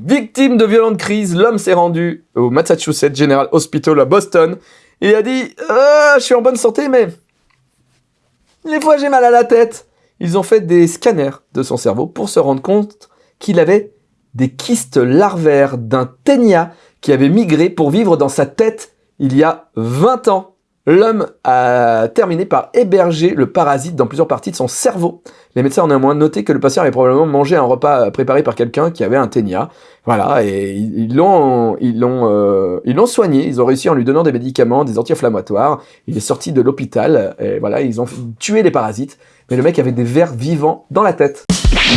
Victime de violentes crises, l'homme s'est rendu au Massachusetts General Hospital à Boston et a dit euh, Je suis en bonne santé, mais des fois j'ai mal à la tête. Ils ont fait des scanners de son cerveau pour se rendre compte qu'il avait des kystes larvaires d'un ténia qui avait migré pour vivre dans sa tête il y a 20 ans. L'homme a terminé par héberger le parasite dans plusieurs parties de son cerveau. Les médecins ont néanmoins noté que le patient avait probablement mangé un repas préparé par quelqu'un qui avait un ténia. Voilà, et ils l'ont ils l'ont euh, ils l'ont soigné. Ils ont réussi en lui donnant des médicaments, des anti-inflammatoires. Il est sorti de l'hôpital. Et voilà, ils ont tué les parasites. Mais le mec avait des vers vivants dans la tête.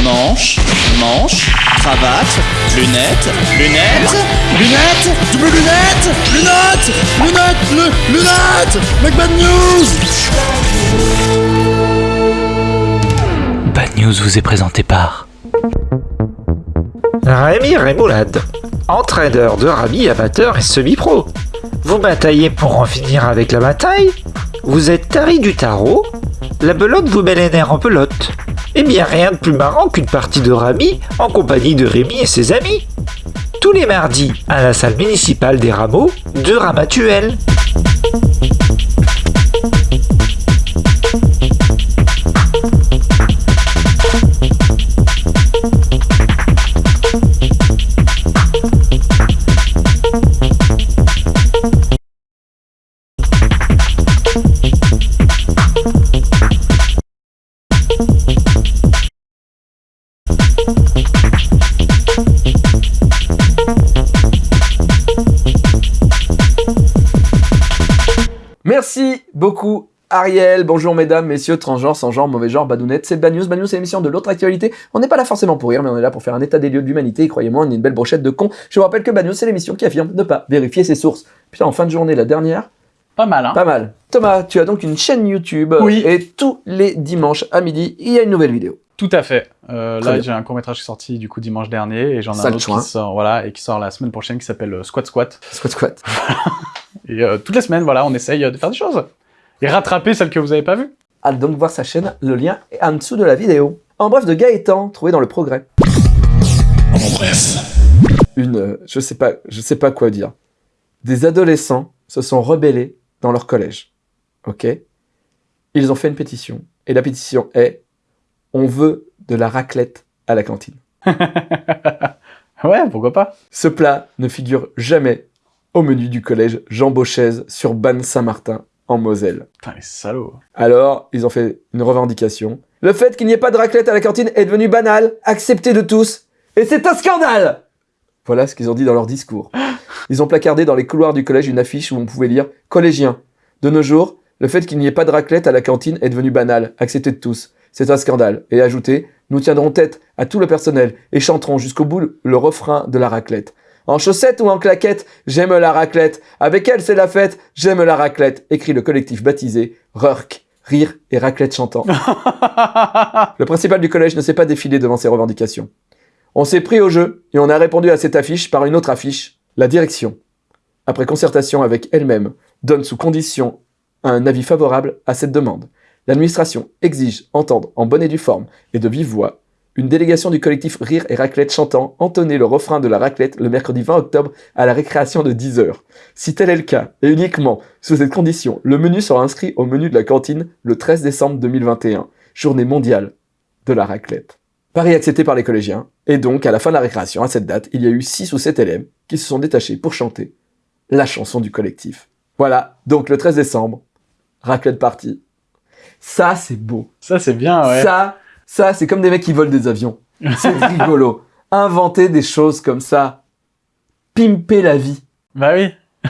Manche, manche, cravate, lunettes, lunettes, lunettes, double lunettes, lunettes, lunettes, lu- lunettes, Mec Bad News Bad News vous est présenté par Rémi Rémoulade, entraîneur de rami amateur et semi-pro. Vous bataillez pour en finir avec la bataille Vous êtes tari du tarot La belote vous met les nerfs en pelote. Eh bien rien de plus marrant qu'une partie de rami en compagnie de Rémi et ses amis. Tous les mardis à la salle municipale des rameaux de Ramatuel. Merci beaucoup Ariel, bonjour mesdames, messieurs, transgenres, sans genre, mauvais genre, badounettes, c'est Bad News. Bad News, c'est l'émission de l'autre actualité. On n'est pas là forcément pour rire, mais on est là pour faire un état des lieux de l'humanité. Et croyez-moi, on est une belle brochette de cons. Je vous rappelle que Bad News, c'est l'émission qui affirme ne pas vérifier ses sources. Putain, en fin de journée, la dernière, Pas mal, hein pas mal. Thomas, tu as donc une chaîne YouTube. Oui. Et tous les dimanches à midi, il y a une nouvelle vidéo. Tout à fait. Euh, là, j'ai un court métrage qui est sorti du coup dimanche dernier et j'en ai un autre qui sort, voilà, et qui sort la semaine prochaine qui s'appelle euh, Squat Squat. Squat squat. Et euh, toutes les semaines, voilà, on essaye euh, de faire des choses et rattraper celles que vous avez pas vues. Allez donc voir sa chaîne, le lien est en dessous de la vidéo. En bref de Gaëtan, trouvé dans le progrès. En bref. Une, euh, je sais pas, je sais pas quoi dire. Des adolescents se sont rebellés dans leur collège. Ok? Ils ont fait une pétition. Et la pétition est On veut de la raclette à la cantine. ouais, pourquoi pas Ce plat ne figure jamais au menu du collège Jean Beauchaise sur Banne-Saint-Martin en Moselle. Putain, les salauds. Alors, ils ont fait une revendication. Le fait qu'il n'y ait pas de raclette à la cantine est devenu banal, accepté de tous, et c'est un scandale Voilà ce qu'ils ont dit dans leur discours. Ils ont placardé dans les couloirs du collège une affiche où on pouvait lire « Collégiens, de nos jours, le fait qu'il n'y ait pas de raclette à la cantine est devenu banal, accepté de tous. C'est un scandale. » Et ajouté « Nous tiendrons tête à tout le personnel et chanterons jusqu'au bout le refrain de la raclette. En chaussettes ou en claquettes, j'aime la raclette. Avec elle, c'est la fête, j'aime la raclette. » écrit le collectif baptisé Rurk, Rire et Raclette Chantant. Le principal du collège ne s'est pas défilé devant ces revendications. On s'est pris au jeu et on a répondu à cette affiche par une autre affiche. La direction, après concertation avec elle-même, donne sous condition un avis favorable à cette demande. L'administration exige entendre en bonne et due forme et de vive voix une délégation du collectif Rire et Raclette chantant entonner le refrain de la raclette le mercredi 20 octobre à la récréation de 10h. Si tel est le cas, et uniquement sous cette condition, le menu sera inscrit au menu de la cantine le 13 décembre 2021, journée mondiale de la raclette. Paris accepté par les collégiens, et donc à la fin de la récréation, à cette date, il y a eu 6 ou 7 élèves qui se sont détachés pour chanter la chanson du collectif. Voilà, donc le 13 décembre, raclette partie. Ça, c'est beau. Ça, c'est bien, ouais. Ça, ça, c'est comme des mecs qui volent des avions. C'est rigolo. Inventer des choses comme ça. Pimper la vie. Bah oui.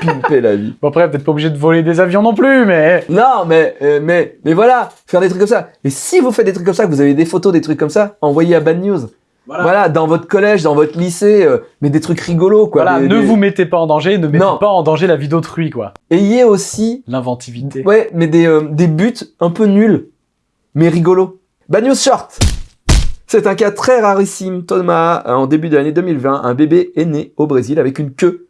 Pimper la vie. Bon, après, peut-être pas obligé de voler des avions non plus, mais. Non, mais, euh, mais, mais voilà, faire des trucs comme ça. Et si vous faites des trucs comme ça, que vous avez des photos, des trucs comme ça, envoyez à Bad News. Voilà, dans votre collège, dans votre lycée, euh, mais des trucs rigolos, quoi. Voilà, Des- ne des- vous mettez pas en danger, ne mettez Non. pas en danger la vie d'autrui, quoi. Ayez aussi, L'inventivité. ouais, mais des, euh, des buts un peu nuls, mais rigolos. Bad News Short C'est un cas très rarissime, Thomas. En début de l'année 2020, un bébé est né au Brésil avec une queue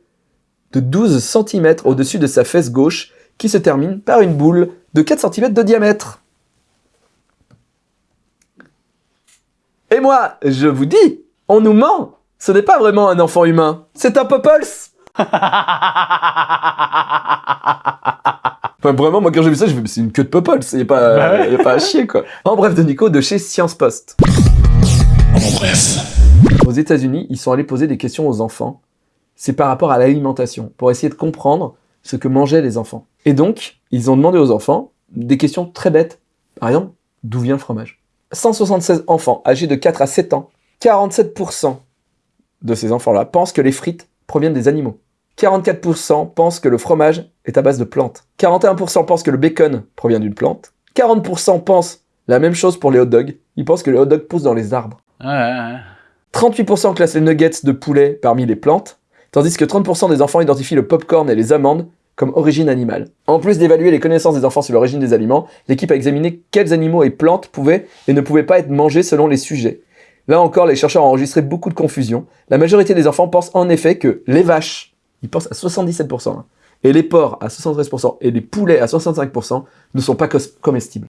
de 12 cm au-dessus de sa fesse gauche qui se termine par une boule de 4 cm de diamètre. Et moi, je vous dis, on nous ment Ce n'est pas vraiment un enfant humain, c'est un Popples Enfin, vraiment, moi, quand j'ai vu ça, j'ai fait, mais c'est une queue de n'y a, pas- Bah ouais. y a pas à chier, quoi. En bref de Nico, de chez Science Post. En bref. Aux États-Unis, ils sont allés poser des questions aux enfants. C'est par rapport à l'alimentation, pour essayer de comprendre ce que mangeaient les enfants. Et donc, ils ont demandé aux enfants des questions très bêtes. Par exemple, d'où vient le fromage? 176 enfants âgés de 4 à 7 ans, 47% de ces enfants-là pensent que les frites proviennent des animaux. 44% pensent que le fromage est à base de plantes. 41% pensent que le bacon provient d'une plante. 40% pensent la même chose pour les hot dogs. Ils pensent que les hot dogs poussent dans les arbres. Ouais, ouais, ouais. 38% classent les nuggets de poulet parmi les plantes, tandis que 30% des enfants identifient le popcorn et les amandes comme origine animale. En plus d'évaluer les connaissances des enfants sur l'origine des aliments, l'équipe a examiné quels animaux et plantes pouvaient et ne pouvaient pas être mangés selon les sujets. Là encore, les chercheurs ont enregistré beaucoup de confusion. La majorité des enfants pensent en effet que les vaches, ils pensent à 77%, hein, et les porcs à 73%, et les poulets à 65% ne sont pas comestibles.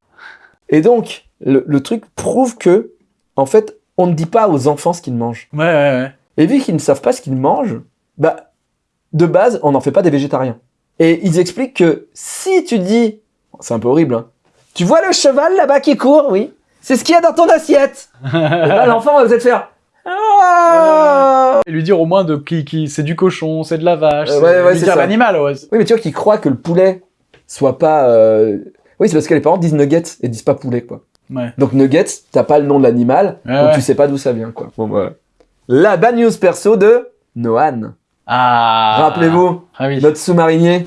Et donc, le, le truc prouve que, en fait, on ne dit pas aux enfants ce qu'ils mangent. Ouais, ouais, ouais. Et vu qu'ils ne savent pas ce qu'ils mangent, bah, de base, on n'en fait pas des végétariens. Et ils expliquent que si tu dis, c'est un peu horrible, hein, tu vois le cheval là-bas qui court, oui, c'est ce qu'il y a dans ton assiette. Et là, l'enfant va peut-être faire, ah Et lui dire au moins de qui, qui c'est du cochon, c'est de la vache, Euh, c'est- ouais, ouais, lui dire l'animal, ouais. Oui, mais tu vois qu'ils croient que le poulet soit pas. euh, Oui, c'est parce que les parents disent nuggets et disent pas poulet, quoi. Ouais. Donc nuggets, t'as pas le nom de l'animal, donc tu sais pas d'où ça vient, quoi. Bon, voilà. La bad news perso de Noan. Ah. Rappelez-vous, Ah oui. notre sous-marinier.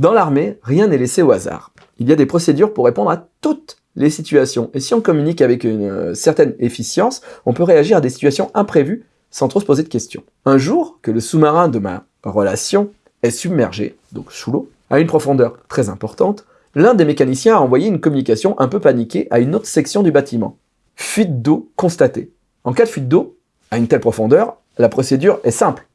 Dans l'armée, rien n'est laissé au hasard. Il y a des procédures pour répondre à toutes les situations. Et si on communique avec une euh, certaine efficience, on peut réagir à des situations imprévues sans trop se poser de questions. Un jour, que le sous-marin de ma relation est submergé, donc sous l'eau, à une profondeur très importante, l'un des mécaniciens a envoyé une communication un peu paniquée à une autre section du bâtiment. Fuite d'eau constatée. En cas de fuite d'eau, à une telle profondeur, la procédure est simple.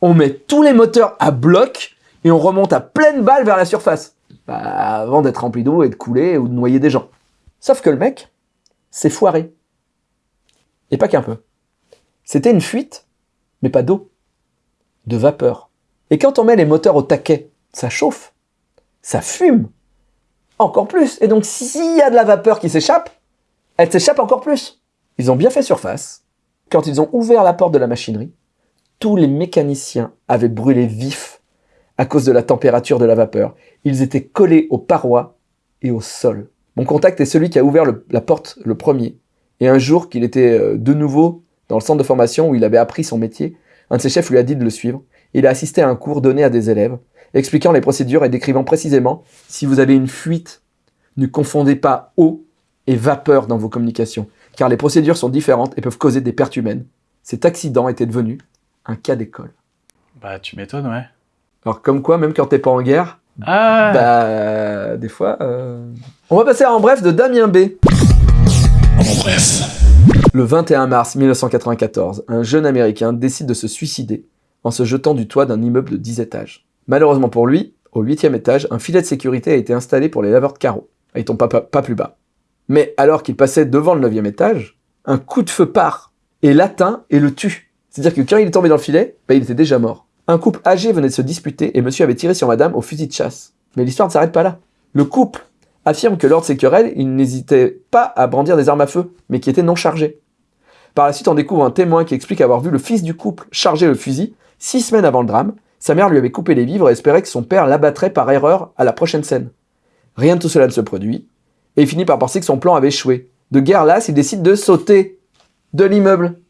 On met tous les moteurs à bloc et on remonte à pleine balle vers la surface. Bah, avant d'être rempli d'eau et de couler ou de noyer des gens. Sauf que le mec s'est foiré. Et pas qu'un peu. C'était une fuite, mais pas d'eau, de vapeur. Et quand on met les moteurs au taquet, ça chauffe, ça fume, encore plus. Et donc s'il y a de la vapeur qui s'échappe, elle s'échappe encore plus. Ils ont bien fait surface. Quand ils ont ouvert la porte de la machinerie, tous les mécaniciens avaient brûlé vifs à cause de la température de la vapeur. Ils étaient collés aux parois et au sol. Mon contact est celui qui a ouvert la porte le premier. Et un jour qu'il était euh, de nouveau dans le centre de formation où il avait appris son métier, un de ses chefs lui a dit de le suivre. Il a assisté à un cours donné à des élèves, expliquant les procédures et décrivant précisément si vous avez une fuite, ne confondez pas eau et vapeur dans vos communications, car les procédures sont différentes et peuvent causer des pertes humaines. Cet accident était devenu un cas d'école. Bah, tu m'étonnes, ouais. Alors comme quoi, même quand t'es pas en guerre, Ah. bah des fois... euh, On va passer à en bref de Damien B. En bref. Le 21 mars 1994, un jeune Américain décide de se suicider en se jetant du toit d'un immeuble de 10 étages. Malheureusement pour lui, au 8 étage, un filet de sécurité a été installé pour les laveurs de carreaux. Il tombe pas, pas- pas plus bas. Mais alors qu'il passait devant le 9 étage, un coup de feu part et l'atteint et le tue. C'est-à-dire que quand il est tombé dans le filet, bah, il était déjà mort. Un couple âgé venait de se disputer et monsieur avait tiré sur madame au fusil de chasse. Mais l'histoire ne s'arrête pas là. Le couple affirme que lors de ces querelles, il n'hésitait pas à brandir des armes à feu, mais qui étaient non chargées. Par la suite, on découvre un témoin qui explique avoir vu le fils du couple charger le fusil six semaines avant le drame. Sa mère lui avait coupé les vivres et espérait que son père l'abattrait par erreur à la prochaine scène. Rien de tout cela ne se produit, et il finit par penser que son plan avait échoué. De guerre lasse, il décide de sauter de l'immeuble.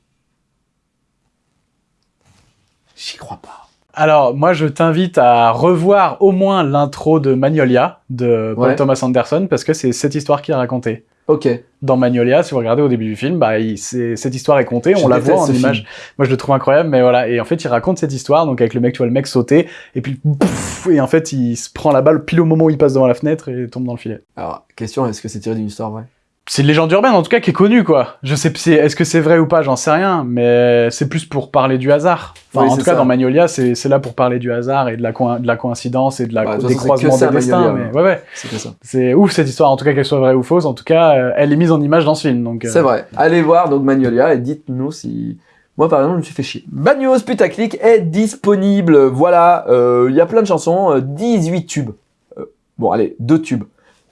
J'y crois pas. Alors, moi, je t'invite à revoir au moins l'intro de Magnolia de Paul Ouais. Thomas Anderson parce que c'est cette histoire qu'il a racontée. Ok. Dans Magnolia, si vous regardez au début du film, bah, il- cette histoire est contée, Je on la voit en image. film. Moi, je le trouve incroyable, mais voilà. Et en fait, il raconte cette histoire, donc avec le mec, tu vois le mec sauter, et puis, pouf, et en fait, il se prend la balle pile au moment où il passe devant la fenêtre et tombe dans le filet. Alors, question, est-ce que c'est tiré d'une histoire vraie? C'est une légende urbaine en tout cas qui est connue quoi. Je sais est-ce que c'est vrai ou pas, j'en sais rien, mais c'est plus pour parler du hasard. Enfin, Oui, en tout cas dans Magnolia, c'est là pour parler du hasard et de la, coïn- de la coïncidence et de la Bah, des croisements des destins. Mais ouais ouais, C'est ouf cette histoire en tout cas qu'elle soit vraie ou fausse. En tout cas, euh, elle est mise en image dans ce film donc. euh, C'est vrai. Allez voir donc Magnolia et dites-nous si. Moi, par exemple, je me suis fait chier. Bad News Putaclic est disponible. Voilà, euh, il y a plein de chansons, euh, 18 tubes. Bon, allez, deux tubes.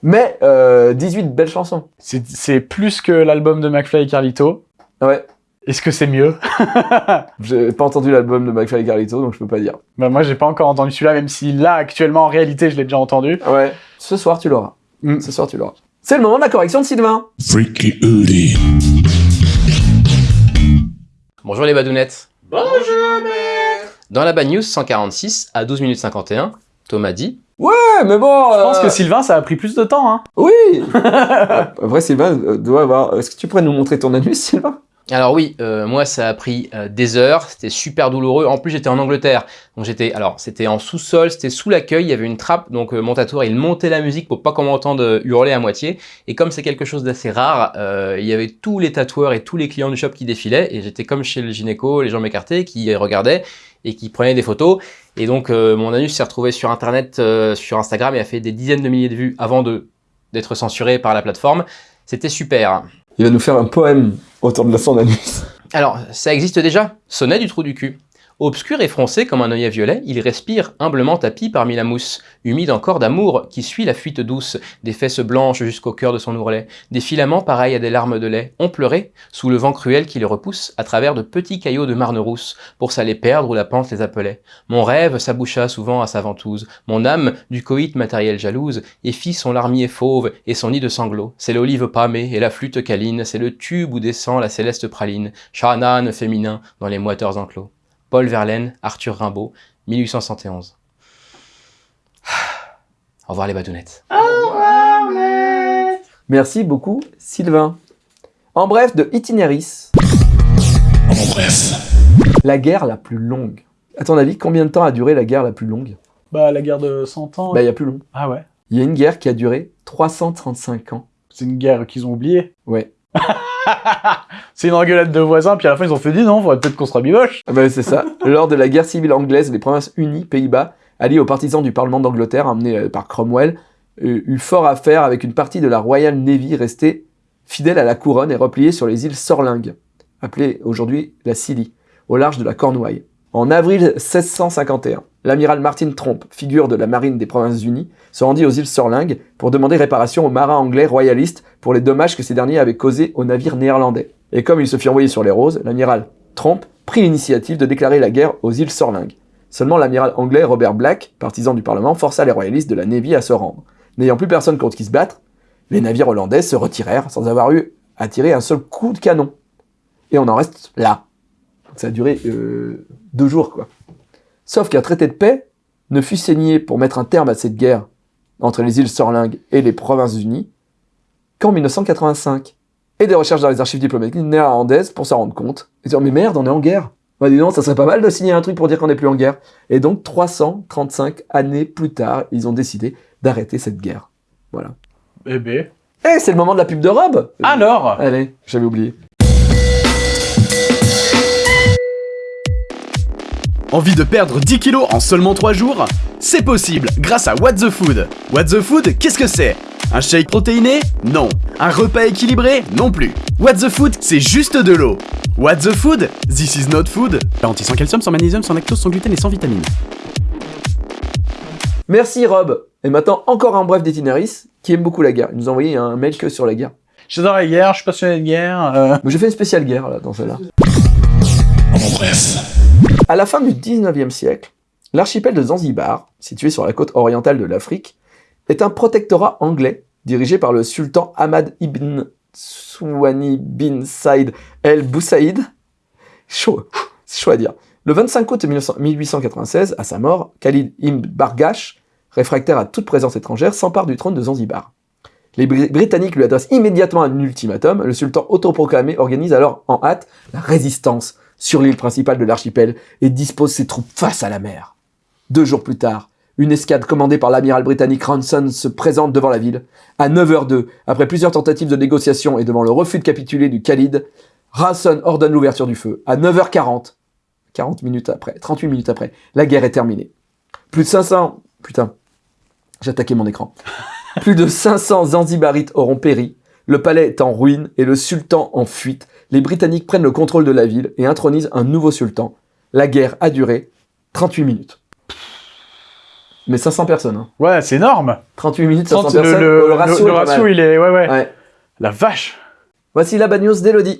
Mais euh, 18 belles chansons. C'est plus que l'album de McFly et Carlito. Ouais, Est-ce que c'est mieux? J'ai pas entendu l'album de McFly et Carlito, donc je peux pas dire. Bah moi j'ai pas encore entendu celui-là, même si là actuellement en réalité je l'ai déjà entendu. Ouais, ce soir tu l'auras. Mm. Ce soir tu l'auras. C'est le moment de la correction de Sylvain. Freaky Hoodie. Bonjour les badounettes. Bonjour maître. Dans la Bad News 146 à 12 minutes 51, Thomas dit Ouais, mais bon. Je pense euh, que Sylvain ça a pris plus de temps. Hein. Oui. Après, Sylvain euh, doit avoir. Est-ce que tu pourrais nous montrer ton anus, Sylvain? Alors oui, euh, moi ça a pris euh, des heures, c'était super douloureux. En plus j'étais en Angleterre, donc j'étais alors c'était en sous-sol, c'était sous l'accueil, il y avait une trappe, donc euh, mon tatoueur il montait la musique pour pas qu'on m'entende euh, hurler à moitié. Et comme c'est quelque chose d'assez rare, euh, il y avait tous les tatoueurs et tous les clients du shop qui défilaient, et j'étais comme chez le gynéco, les gens m'écartaient, qui regardaient et qui prenaient des photos. Et donc euh, mon anus s'est retrouvé sur internet, euh, sur Instagram, et a fait des dizaines de milliers de vues avant d'être censuré par la plateforme. C'était super. Il va nous faire un poème autour de son anus. Alors, ça existe déjà, sonnet du trou du cul. Obscur et froncé comme un œillet violet, il respire humblement tapis parmi la mousse, humide encore d'amour qui suit la fuite douce, des fesses blanches jusqu'au cœur de son ourlet, des filaments pareils à des larmes de lait, ont pleuré, sous le vent cruel qui les repousse, à travers de petits caillots de marne rousse, pour s'aller perdre où la pente les appelait. Mon rêve s'aboucha souvent à sa ventouse, mon âme, du coït matériel jalouse, et fit son larmier fauve et son nid de sanglots. C'est l'olive pâmée et la flûte câline, c'est le tube où descend la céleste praline, Shahanan féminin dans les moiteurs enclos. Paul Verlaine, Arthur Rimbaud, 1871. Au revoir les badounettes. Merci beaucoup, Sylvain. En bref, de Itinéris, En bref. la guerre la plus longue. À ton avis, combien de temps a duré la guerre la plus longue? Bah la guerre de 100 ans. Bah, il y a plus long. Ah ouais. Il y a une guerre qui a duré 335 ans. C'est une guerre qu'ils ont oubliée. Ouais. C'est une engueulade de voisins, puis à la fin ils ont fait dit non, faudrait peut-être qu'on se rabiboche. Ah bah, c'est ça. Lors de la guerre civile anglaise, les provinces unies, Pays-Bas, alliés aux partisans du Parlement d'Angleterre, emmenés euh, par Cromwell, eut fort à faire avec une partie de la Royal Navy restée fidèle à la couronne et repliée sur les îles Sorlingues, appelées aujourd'hui la Scilly, au large de la Cornouaille. En avril 1651, l'amiral Martin Tromp, figure de la marine des Provinces-Unies, se rendit aux îles Sorlingues pour demander réparation aux marins anglais royalistes pour les dommages que ces derniers avaient causés aux navires néerlandais. Et comme il se fit envoyer sur les roses, l'amiral Tromp prit l'initiative de déclarer la guerre aux îles Sorlingues. Seulement l'amiral anglais Robert Black, partisan du Parlement, força les royalistes de la Navy à se rendre. N'ayant plus personne contre qui se battre, les navires hollandais se retirèrent sans avoir eu à tirer un seul coup de canon. Et on en reste là. Ça a duré euh, deux jours, quoi. Sauf qu'un traité de paix ne fut signé pour mettre un terme à cette guerre entre les îles Sorlingues et les Provinces-Unies qu'en 1985. Et des recherches dans les archives diplomatiques néerlandaises pour s'en rendre compte. Et dire, mais merde, on est en guerre. Bah dis donc, ça serait pas mal de signer un truc pour dire qu'on n'est plus en guerre. Et donc, 335 années plus tard, ils ont décidé d'arrêter cette guerre. Voilà. Eh ben. Eh, c'est le moment de la pub de Rob Alors? Allez, j'avais oublié. Envie de perdre 10 kilos en seulement 3 jours? C'est possible grâce à What the Food. What the Food, qu'est-ce que c'est? Un shake protéiné? Non. Un repas équilibré? Non plus. What the Food, c'est juste de l'eau. What the Food This is not food. Garantie sans calcium, sans magnésium, sans lactose, sans gluten et sans vitamines. Merci Rob. Et maintenant, encore un bref d'Itinéris qui aime beaucoup la guerre. Il nous a envoyé un mail que sur la guerre. J'adore la guerre, je suis passionné de guerre. euh, Mais j'ai fait une spéciale guerre là, dans celle-là. En bref. À la fin du 19e siècle, l'archipel de Zanzibar, situé sur la côte orientale de l'Afrique, est un protectorat anglais dirigé par le sultan Ahmad ibn Souani bin Saïd el Boussaïd. Chaud, chaud à dire. Le 25 août 1900 1896, à sa mort, Khalid ibn Bargash, réfractaire à toute présence étrangère, s'empare du trône de Zanzibar. Les Bri- Britanniques lui adressent immédiatement un ultimatum. Le sultan autoproclamé organise alors en hâte la résistance sur l'île principale de l'archipel et dispose ses troupes face à la mer. Deux jours plus tard, Une escadre commandée par l'amiral britannique Ranson se présente devant la ville. À 9h02, après plusieurs tentatives de négociation et devant le refus de capituler du Khalid, Ranson ordonne l'ouverture du feu. À 9h40, 40 minutes après, 38 minutes après, la guerre est terminée. Plus de 500... Putain, j'ai attaqué mon écran. Plus de 500 Zanzibarites auront péri. Le palais est en ruine et le sultan en fuite. Les Britanniques prennent le contrôle de la ville et intronisent un nouveau sultan. La guerre a duré 38 minutes. Mais 500 personnes. Hein. Ouais, c'est énorme. 38 minutes, 500 Sente personnes. le, le- le ratio, le est ratio, il est... Ouais, ouais. Ouais. La vache. Voici la bad news d'Elodie.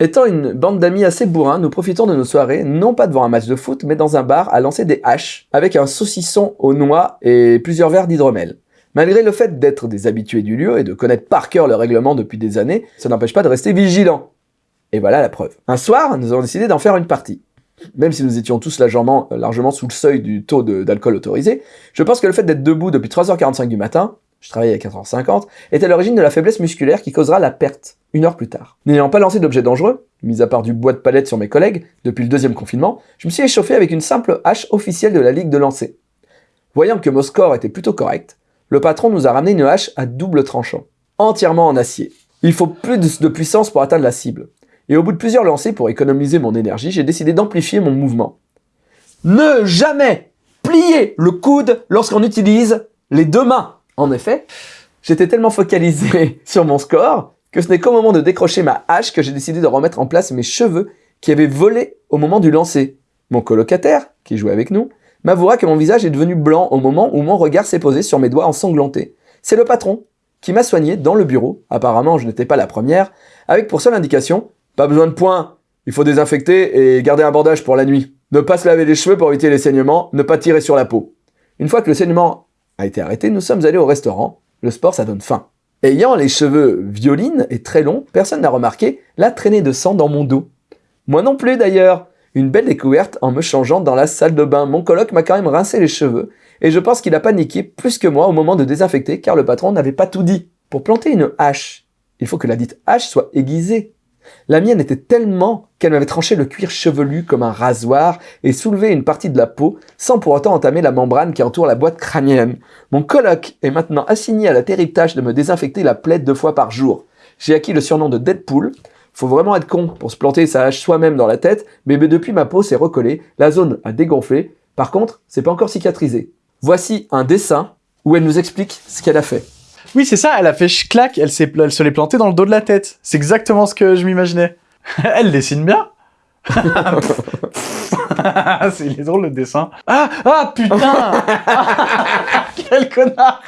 Étant une bande d'amis assez bourrins, nous profitons de nos soirées, non pas devant un match de foot, mais dans un bar à lancer des haches, avec un saucisson aux noix et plusieurs verres d'hydromel. Malgré le fait d'être des habitués du lieu et de connaître par cœur le règlement depuis des années, ça n'empêche pas de rester vigilant. Et voilà la preuve. Un soir, nous avons décidé d'en faire une partie. Même si nous étions tous largement, largement sous le seuil du taux d'alcool autorisé, je pense que le fait d'être debout depuis 3h45 du matin, je travaillais à 4h50, est à l'origine de la faiblesse musculaire qui causera la perte, une heure plus tard. N'ayant pas lancé d'objets dangereux, mis à part du bois de palette sur mes collègues, depuis le deuxième confinement, je me suis échauffé avec une simple hache officielle de la Ligue de lancer. Voyant que mon score était plutôt correct, le patron nous a ramené une hache à double tranchant, entièrement en acier. Il faut plus de puissance pour atteindre la cible. Et au bout de plusieurs lancers pour économiser mon énergie, j'ai décidé d'amplifier mon mouvement. Ne jamais plier le coude lorsqu'on utilise les deux mains. En effet, j'étais tellement focalisé sur mon score que ce n'est qu'au moment de décrocher ma hache que j'ai décidé de remettre en place mes cheveux qui avaient volé au moment du lancer. Mon colocataire, qui jouait avec nous, m'avouera que mon visage est devenu blanc au moment où mon regard s'est posé sur mes doigts ensanglantés. C'est le patron qui m'a soigné dans le bureau, apparemment je n'étais pas la première, avec pour seule indication pas besoin de points, il faut désinfecter et garder un bandage pour la nuit. Ne pas se laver les cheveux pour éviter les saignements, ne pas tirer sur la peau. Une fois que le saignement a été arrêté, nous sommes allés au restaurant. Le sport, ça donne faim. Ayant les cheveux violines et très longs, personne n'a remarqué la traînée de sang dans mon dos. Moi non plus d'ailleurs. Une belle découverte en me changeant dans la salle de bain. Mon coloc m'a quand même rincé les cheveux et je pense qu'il a paniqué plus que moi au moment de désinfecter car le patron n'avait pas tout dit. Pour planter une hache, il faut que la dite hache soit aiguisée. La mienne était tellement qu'elle m'avait tranché le cuir chevelu comme un rasoir et soulevé une partie de la peau sans pour autant entamer la membrane qui entoure la boîte crânienne. Mon coloc est maintenant assigné à la terrible tâche de me désinfecter la plaie deux fois par jour. J'ai acquis le surnom de Deadpool. Faut vraiment être con pour se planter sa hache soi-même dans la tête, mais depuis ma peau s'est recollée, la zone a dégonflé. Par contre, c'est pas encore cicatrisé. Voici un dessin où elle nous explique ce qu'elle a fait. Oui, c'est ça, elle a fait clac, elle, elle se l'est plantée dans le dos de la tête. C'est exactement ce que je m'imaginais. elle dessine bien. c'est il est drôle le dessin. Ah, ah putain Quel connard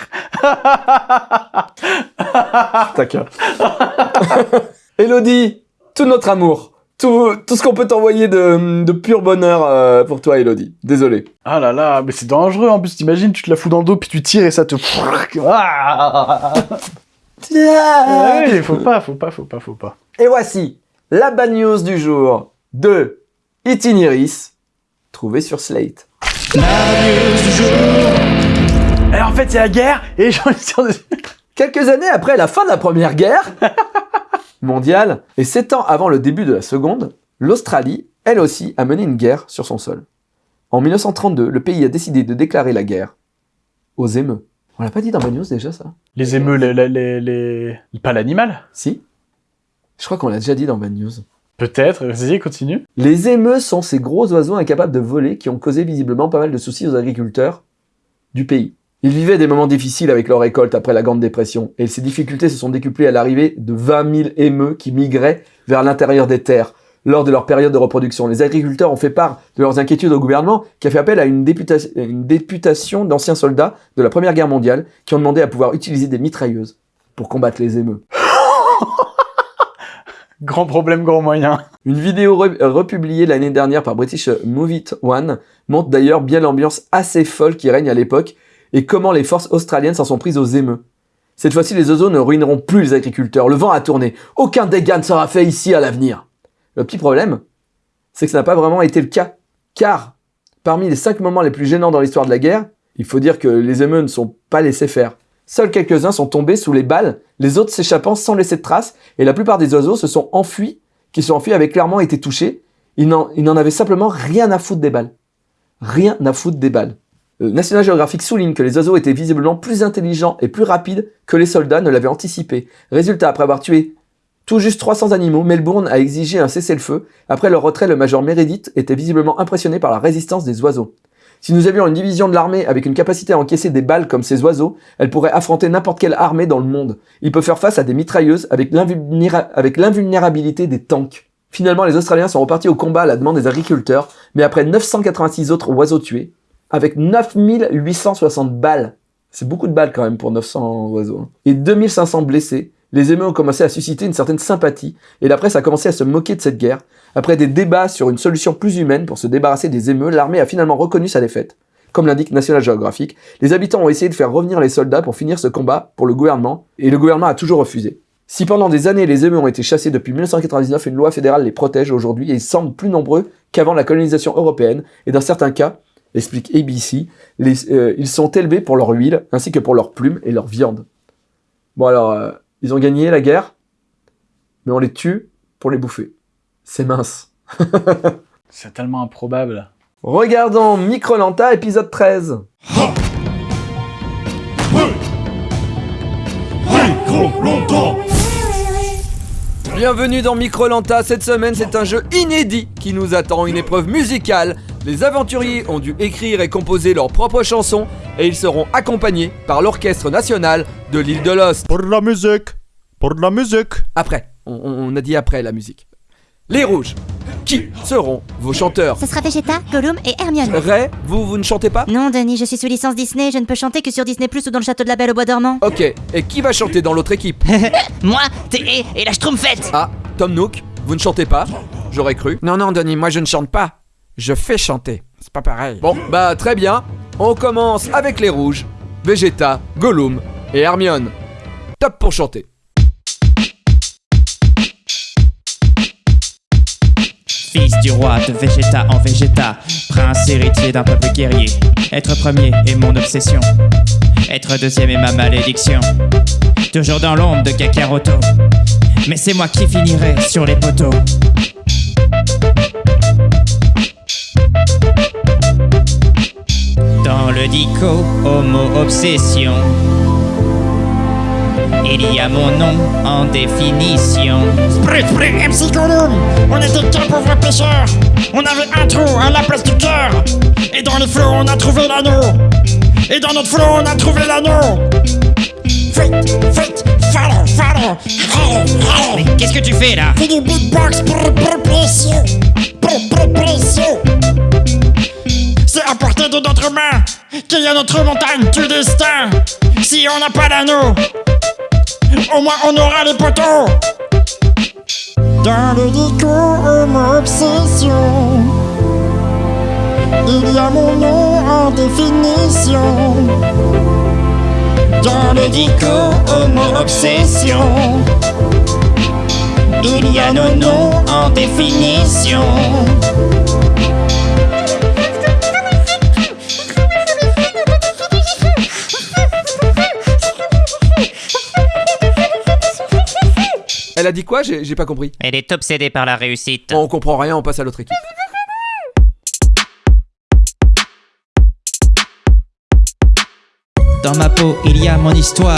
D'accord. Elodie, tout notre amour, tout, tout ce qu'on peut t'envoyer de, de pur bonheur euh, pour toi, Elodie. Désolé. Ah là là, mais c'est dangereux en plus, t'imagines, tu te la fous dans le dos puis tu tires et ça te... Ah Ouais, faut pas, faut pas, faut pas, faut pas. Et voici la bad news du jour de Itineris, trouvé sur Slate. Alors en fait, c'est la guerre et j'en ai. Quelques années après la fin de la Première Guerre mondiale et sept ans avant le début de la Seconde, l'Australie, elle aussi, a mené une guerre sur son sol. En 1932, le pays a décidé de déclarer la guerre aux émeux. On l'a pas dit dans Bad News déjà ça? Les émeux, les, les, Pas l'animal? Si Je crois qu'on l'a déjà dit dans Bad News. Peut-être, vas-y, continue. Les émeux sont ces gros oiseaux incapables de voler qui ont causé visiblement pas mal de soucis aux agriculteurs du pays. Ils vivaient des moments difficiles avec leur récolte après la Grande Dépression, et ces difficultés se sont décuplées à l'arrivée de 20 000 émeux qui migraient vers l'intérieur des terres lors de leur période de reproduction. Les agriculteurs ont fait part de leurs inquiétudes au gouvernement qui a fait appel à une, députa- une députation d'anciens soldats de la Première Guerre mondiale qui ont demandé à pouvoir utiliser des mitrailleuses pour combattre les émeux. Grand problème, grand moyen. Une vidéo re- republiée l'année dernière par British Movie One montre d'ailleurs bien l'ambiance assez folle qui règne à l'époque et comment les forces australiennes s'en sont prises aux émeux. Cette fois-ci, les oiseaux ne ruineront plus les agriculteurs. Le vent a tourné. Aucun dégât ne sera fait ici à l'avenir. Le petit problème, c'est que ça n'a pas vraiment été le cas. Car, parmi les cinq moments les plus gênants dans l'histoire de la guerre, il faut dire que les émeux ne sont pas laissés faire. Seuls quelques-uns sont tombés sous les balles, les autres s'échappant sans laisser de traces, et la plupart des oiseaux se sont enfuis, qui se sont enfuis avaient clairement été touchés. Ils n'en avaient simplement rien à foutre des balles. rien à foutre des balles. Euh, National Geographic souligne que les oiseaux étaient visiblement plus intelligents et plus rapides que les soldats ne l'avaient anticipé. Résultat, après avoir tué tout juste 300 animaux, Melbourne a exigé un cessez-le-feu. Après leur retrait, le major Meredith était visiblement impressionné par la résistance des oiseaux. Si nous avions une division de l'armée avec une capacité à encaisser des balles comme ces oiseaux, elle pourrait affronter n'importe quelle armée dans le monde. Il peut faire face à des mitrailleuses avec l'invulnéra- avec l'invulnérabilité des tanks. Finalement, les Australiens sont repartis au combat à la demande des agriculteurs, mais après 986 autres oiseaux tués, avec 9860 balles, c'est beaucoup de balles quand même pour 900 oiseaux, hein, et 2500 blessés, les émeutes ont commencé à susciter une certaine sympathie, et la presse a commencé à se moquer de cette guerre. Après des débats sur une solution plus humaine pour se débarrasser des émeutes, l'armée a finalement reconnu sa défaite. Comme l'indique National Geographic, les habitants ont essayé de faire revenir les soldats pour finir ce combat pour le gouvernement, et le gouvernement a toujours refusé. Si pendant des années les émeutes ont été chassés depuis 1999, une loi fédérale les protège aujourd'hui et ils semblent plus nombreux qu'avant la colonisation européenne, et dans certains cas, explique ABC, les- euh, ils sont élevés pour leur huile, ainsi que pour leurs plumes et leur viande. Bon alors, euh, ils ont gagné la guerre, mais on les tue pour les bouffer. C'est mince. C'est tellement improbable. Regardons Microlanta épisode 13. Micro-longtemps Bienvenue dans Microlanta, cette semaine c'est un jeu inédit qui nous attend, une épreuve musicale. Les aventuriers ont dû écrire et composer leurs propres chansons et ils seront accompagnés par l'orchestre national de l'île de Lost. Pour la musique Pour la musique Après, on, on a dit après la musique. Les rouges, qui seront vos chanteurs Ce sera Vegeta, Gollum et Hermione. Ray, vous, vous ne chantez pas Non, Denis, je suis sous licence Disney, je ne peux chanter que sur Disney Plus ou dans le château de la Belle au Bois dormant. Ok, et qui va chanter dans l'autre équipe Moi, T.E. et la Schtroumpfette Ah, Tom Nook, vous ne chantez pas J'aurais cru. Non, non, Denis, moi je ne chante pas. Je fais chanter. C'est pas pareil. Bon, bah très bien. On commence avec les rouges. Vegeta, Gollum et Hermione. Top pour chanter. Fils du roi de Vegeta en Vegeta, prince héritier d'un peuple guerrier. Être premier est mon obsession, être deuxième est ma malédiction. Toujours dans l'ombre de Kakaroto, mais c'est moi qui finirai sur les poteaux. Dans le dico, homo obsession. Il y a mon nom en définition. Sprut, sprut, MC Gollum On était qu'un pauvre pêcheur On avait un trou à la place du cœur. Et dans les flots on a trouvé l'anneau. Et dans notre flot on a trouvé l'anneau. Vite, vite, follow, follow. Allez, allez Mais qu'est-ce que tu fais là? Fais du beatbox, brr, brr, précieux. Brr, brr, précieux. C'est à portée de notre main Qu'il y a notre montagne du destin. Si on n'a pas l'anneau Au moins on aura les poteaux. Dans le dico, homo obsession. Il y a mon nom en définition. Dans le dico, homo obsession. Il y a nos noms en définition Elle a dit quoi? J'ai pas compris. Elle est obsédée par la réussite. Bon, on comprend rien, on passe à l'autre équipe. Dans ma peau, il y a mon histoire.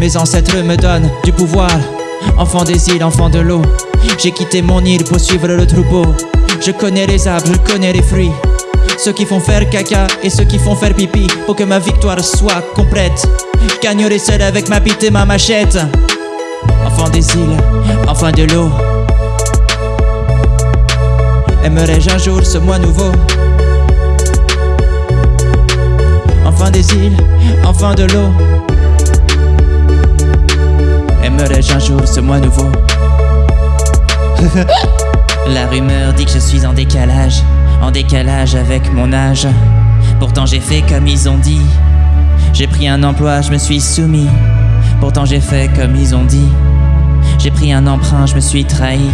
Mes ancêtres me donnent du pouvoir. Enfant des îles, enfant de l'eau. J'ai quitté mon île pour suivre le troupeau. Je connais les arbres, je connais les fruits. Ceux qui font faire caca et ceux qui font faire pipi. Pour que ma victoire soit complète. Gagnerai seul avec ma bite et ma machette. Enfant des îles, enfant de l'eau. Aimerais-je un jour ce moi nouveau? Enfant des îles, enfant de l'eau. Aimerais-je un jour ce moi nouveau? La rumeur dit que je suis en décalage, en décalage avec mon âge. Pourtant j'ai fait comme ils ont dit. J'ai pris un emploi, je me suis soumis. Pourtant j'ai fait comme ils ont dit. J'ai pris un emprunt, je me suis trahi.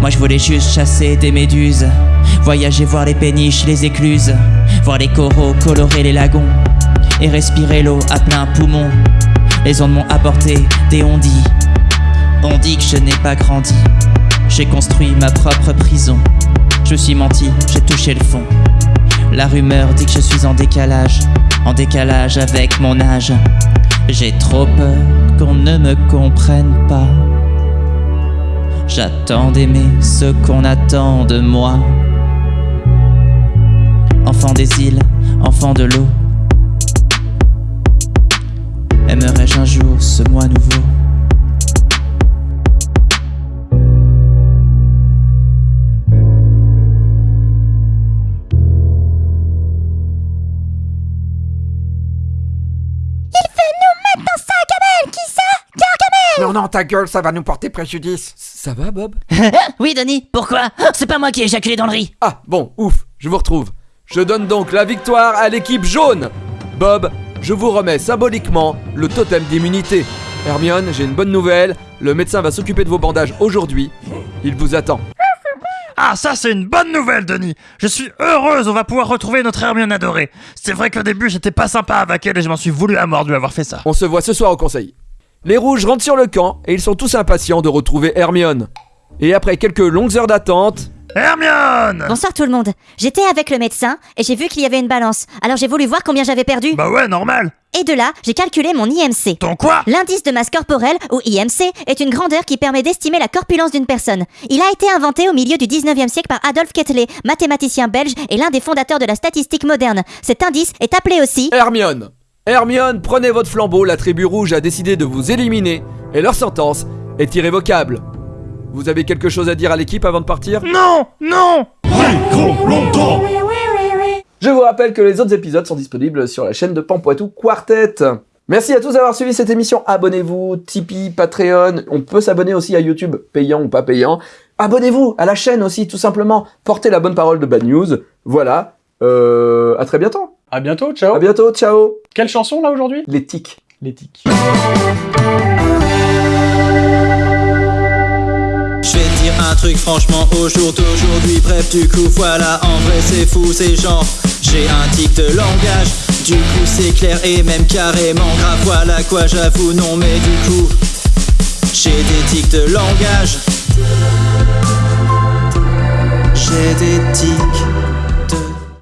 Moi je voulais juste chasser des méduses. Voyager voir les péniches, les écluses. Voir les coraux colorer les lagons. Et respirer l'eau à plein poumon. Les ondes m'ont apporté des ondits. On dit que je n'ai pas grandi. J'ai construit ma propre prison. Je suis menti, j'ai touché le fond. La rumeur dit que je suis en décalage, en décalage avec mon âge. J'ai trop peur qu'on ne me comprenne pas. J'attends d'aimer ce qu'on attend de moi. Enfant des îles, enfant de l'eau. Aimerais-je un jour ce moi nouveau? Il veut nous mettre dans sa gamelle Qui ça? Gargamel Non, non, ta gueule, ça va nous porter préjudice. Ça va, Bob Oui, Denis, pourquoi? C'est pas moi qui ai éjaculé dans le riz. Ah, bon, ouf, je vous retrouve. Je donne donc la victoire à l'équipe jaune. Bob, je vous remets symboliquement le totem d'immunité. Hermione, j'ai une bonne nouvelle. Le médecin va s'occuper de vos bandages aujourd'hui. Il vous attend. Ah, ça, c'est une bonne nouvelle, Denis. Je suis heureuse, on va pouvoir retrouver notre Hermione adorée. C'est vrai qu'au début, j'étais pas sympa avec elle et je m'en suis voulu à mort de lui avoir fait ça. On se voit ce soir au conseil. Les rouges rentrent sur le camp et ils sont tous impatients de retrouver Hermione. Et après quelques longues heures d'attente, Hermione Bonsoir tout le monde. J'étais avec le médecin et j'ai vu qu'il y avait une balance. Alors j'ai voulu voir combien j'avais perdu. Bah ouais, normal. Et de là, j'ai calculé mon IMC. Ton quoi? L'indice de masse corporelle, ou IMC, est une grandeur qui permet d'estimer la corpulence d'une personne. Il a été inventé au milieu du 19e siècle par Adolphe Quetelet, mathématicien belge et l'un des fondateurs de la statistique moderne. Cet indice est appelé aussi... Hermione. Hermione, prenez votre flambeau, la tribu rouge a décidé de vous éliminer et leur sentence est irrévocable. Vous avez quelque chose à dire à l'équipe avant de partir? Non Non longtemps Je vous rappelle que les autres épisodes sont disponibles sur la chaîne de Pampoitou Quartet. Merci à tous d'avoir suivi cette émission. Abonnez-vous, Tipeee, Patreon. On peut s'abonner aussi à YouTube, payant ou pas payant. Abonnez-vous à la chaîne aussi, tout simplement. Portez la bonne parole de Bad News. Voilà. Euh, à très bientôt. À bientôt, ciao. À bientôt, ciao. Quelle chanson là aujourd'hui? Les tics. Les tics. Je vais te dire un truc franchement au jour d'aujourd'hui Bref du coup voilà en vrai c'est fou c'est genre J'ai un tic de langage Du coup c'est clair et même carrément grave Voilà quoi j'avoue non mais du coup J'ai des tics de langage J'ai des tics